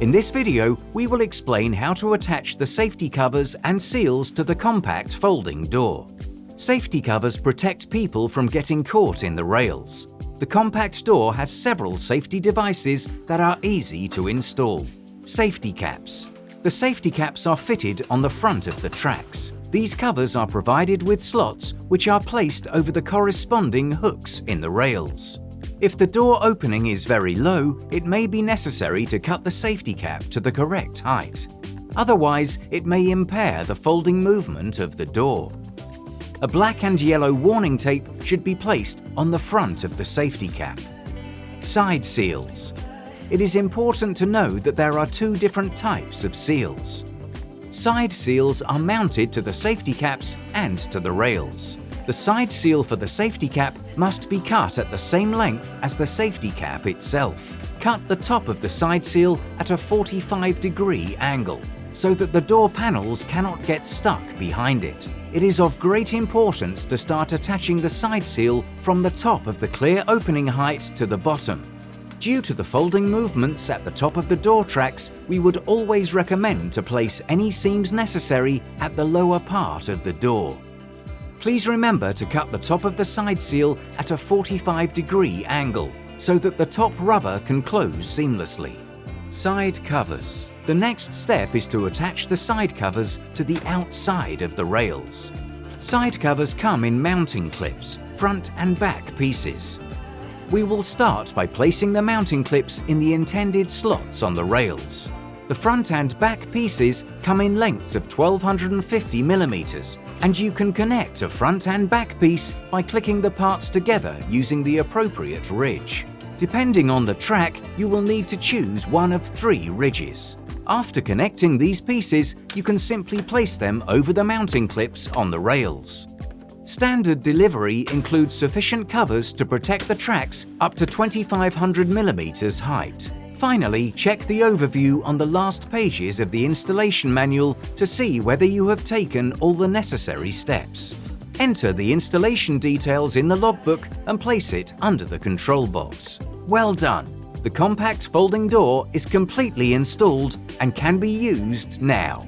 In this video, we will explain how to attach the safety covers and seals to the compact folding door. Safety covers protect people from getting caught in the rails. The compact door has several safety devices that are easy to install. Safety caps. The safety caps are fitted on the front of the tracks. These covers are provided with slots which are placed over the corresponding hooks in the rails. If the door opening is very low, it may be necessary to cut the safety cap to the correct height. Otherwise, it may impair the folding movement of the door. A black and yellow warning tape should be placed on the front of the safety cap. Side seals. It is important to know that there are two different types of seals. Side seals are mounted to the safety caps and to the rails. The side seal for the safety cap must be cut at the same length as the safety cap itself. Cut the top of the side seal at a 45 degree angle so that the door panels cannot get stuck behind it. It is of great importance to start attaching the side seal from the top of the clear opening height to the bottom. Due to the folding movements at the top of the door tracks, we would always recommend to place any seams necessary at the lower part of the door. Please remember to cut the top of the side seal at a 45 degree angle so that the top rubber can close seamlessly. Side covers. The next step is to attach the side covers to the outside of the rails. Side covers come in mounting clips, front and back pieces. We will start by placing the mounting clips in the intended slots on the rails. The front and back pieces come in lengths of 1250 mm and you can connect a front and back piece by clicking the parts together using the appropriate ridge. Depending on the track, you will need to choose one of three ridges. After connecting these pieces, you can simply place them over the mounting clips on the rails. Standard delivery includes sufficient covers to protect the tracks up to 2500 mm height. Finally, check the overview on the last pages of the installation manual to see whether you have taken all the necessary steps. Enter the installation details in the logbook and place it under the control box. Well done! The compact folding door is completely installed and can be used now.